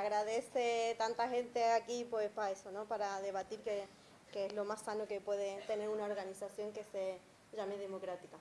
agradece tanta gente aquí pues para eso, ¿no? Para debatir que, es lo más sano que puede tener una organización que se llame democrática.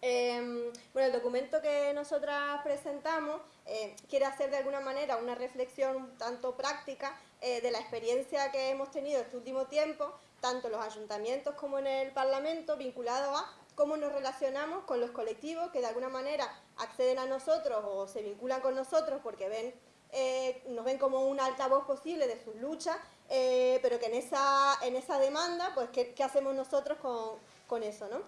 Em, bueno, el documento que nosotras presentamos eh, quiere hacer de alguna manera una reflexión tanto práctica eh, de la experiencia que hemos tenido este último tiempo, tanto en los ayuntamientos como en el Parlamento, vinculado a cómo nos relacionamos con los colectivos que de alguna manera acceden a nosotros o se vinculan con nosotros porque ven, eh, nos ven como un altavoz posible de sus luchas, eh, pero que en esa, en esa demanda, pues, ¿qué, hacemos nosotros con, con, eso? ¿no?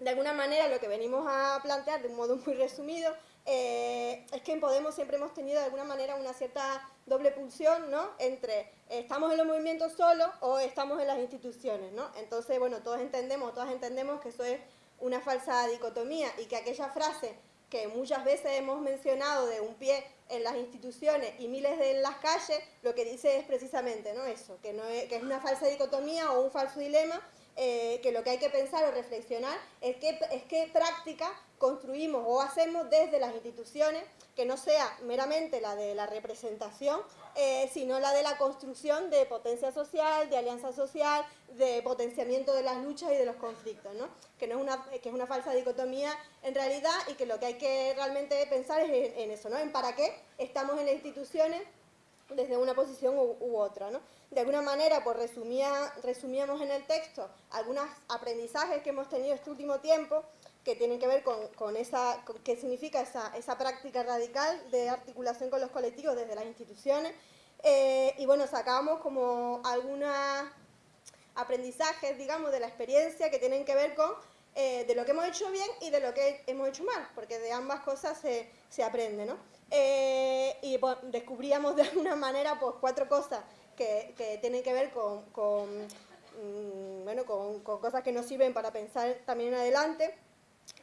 De alguna manera, lo que venimos a plantear de un modo muy resumido eh, es que en Podemos siempre hemos tenido de alguna manera una cierta doble pulsión, ¿no? Entre estamos en los movimientos solos o estamos en las instituciones, ¿no? Entonces, bueno, todos entendemos, todas entendemos que eso es una falsa dicotomía y que aquella frase que muchas veces hemos mencionado de un pie en las instituciones y miles de en las calles, lo que dice es precisamente ¿no? eso, que, no es, que es una falsa dicotomía o un falso dilema, eh, que lo que hay que pensar o reflexionar es qué, es qué práctica construimos o hacemos desde las instituciones, que no sea meramente la de la representación, eh, sino la de la construcción de potencia social, de alianza social, de potenciamiento de las luchas y de los conflictos, ¿no? que, no es una, que es una falsa dicotomía en realidad y que lo que hay que realmente pensar es en, eso, ¿no? en para qué estamos en las instituciones desde una posición u, otra. ¿no? De alguna manera, pues resumía, resumíamos en el texto algunos aprendizajes que hemos tenido este último tiempo que tienen que ver con, esa, qué significa esa, esa, práctica radical de articulación con los colectivos desde las instituciones. Eh, y bueno, sacamos como algunos aprendizajes, digamos, de la experiencia que tienen que ver con eh, de lo que hemos hecho bien y de lo que hemos hecho mal, porque de ambas cosas se, se aprende, ¿no? Eh, y descubríamos de alguna manera pues, cuatro cosas que, que tienen que ver con, con mm, bueno, con, con, cosas que nos sirven para pensar también adelante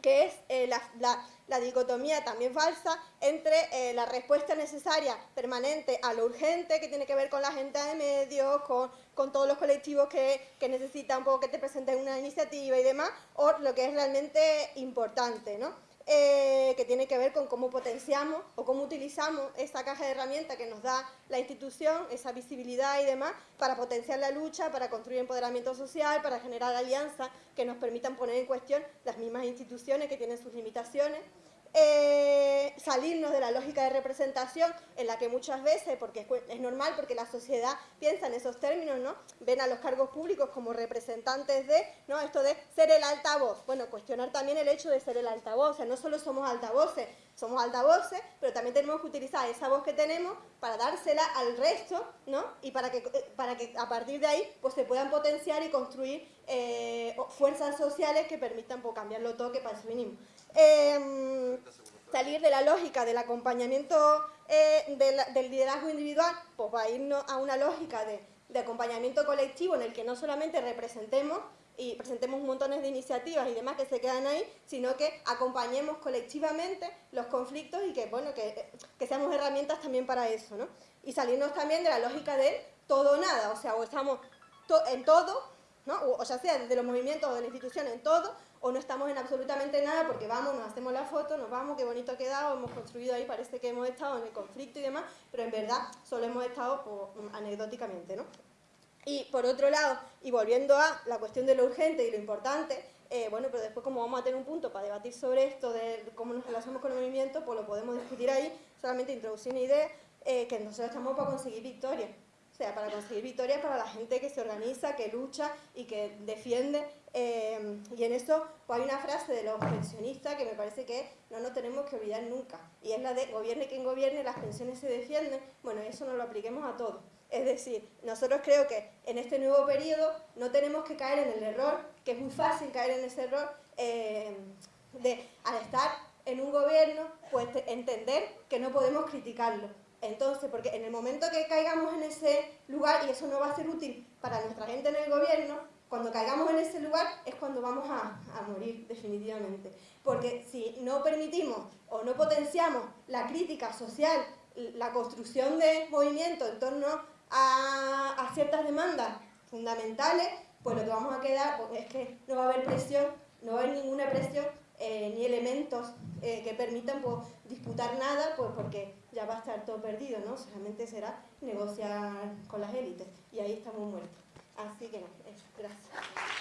que es eh, la, dicotomía también falsa entre eh, la respuesta necesaria permanente a lo urgente, que tiene que ver con la gente de medios, con, todos los colectivos que, que, necesitan un poco que te presenten una iniciativa y demás, o lo que es realmente importante, ¿no? Eh, que tiene que ver con cómo potenciamos o cómo utilizamos esa caja de herramientas que nos da la institución, esa visibilidad y demás, para potenciar la lucha, para construir empoderamiento social, para generar alianzas que nos permitan poner en cuestión las mismas instituciones que tienen sus limitaciones eh, salirnos de la lógica de representación en la que muchas veces, porque es, normal, porque la sociedad piensa en esos términos, ¿no? Ven a los cargos públicos como representantes de, ¿no? Esto de ser el altavoz. Bueno, cuestionar también el hecho de ser el altavoz, o sea, no solo somos altavoces, somos altavoces, pero también tenemos que utilizar esa voz que tenemos para dársela al resto, ¿no? Y para que, para que a partir de ahí pues, se puedan potenciar y construir eh, fuerzas sociales que permitan pues, cambiarlo todo, que para eso mínimo. Em, salir de la lógica del acompañamiento eh, del liderazgo individual, pues va a irnos a una lógica de, acompañamiento colectivo en el que no solamente representemos y presentemos montones de iniciativas y demás que se quedan ahí, sino que acompañemos colectivamente los conflictos y que, bueno, que, seamos herramientas también para eso, ¿no? Y salirnos también de la lógica de todo o nada, o sea, o estamos en todo, o ya sea desde los movimientos o de la institución en todo, o no estamos en absolutamente nada porque vamos, nos hacemos la foto, nos vamos, qué bonito ha quedado, hemos construido ahí, parece que hemos estado en el conflicto y demás, pero en verdad solo hemos estado pues, anecdóticamente, ¿no? Y por otro lado, y volviendo a la cuestión de lo urgente y lo importante, eh, bueno, pero después como vamos a tener un punto para debatir sobre esto, de cómo nos relacionamos con el movimiento, pues lo podemos discutir ahí, solamente introducir una idea, eh, que nosotros estamos para conseguir victorias. O sea, para conseguir victorias para la gente que se organiza, que lucha y que defiende. Eh, y en eso pues hay una frase de los pensionistas que me parece que no nos tenemos que olvidar nunca. Y es la de gobierne quien gobierne, las pensiones se defienden. Bueno, eso nos lo apliquemos a todos. Es decir, nosotros creo que en este nuevo periodo no tenemos que caer en el error, que es muy fácil caer en ese error, eh, de al estar en un gobierno, pues entender que no podemos criticarlo entonces, porque en el momento que caigamos en ese lugar, y eso no va a ser útil para nuestra gente en el gobierno, cuando caigamos en ese lugar es cuando vamos a, morir definitivamente. Porque si no permitimos o no potenciamos la crítica social, la construcción de movimientos en torno a, ciertas demandas fundamentales, pues lo que vamos a quedar pues, es que no va a haber presión, no va a haber ninguna presión eh, ni elementos eh, que permitan pues, disputar nada, pues porque ya va a estar todo perdido, ¿no? Solamente será negociar con las élites y ahí estamos muertos. Así que no, eso, gracias.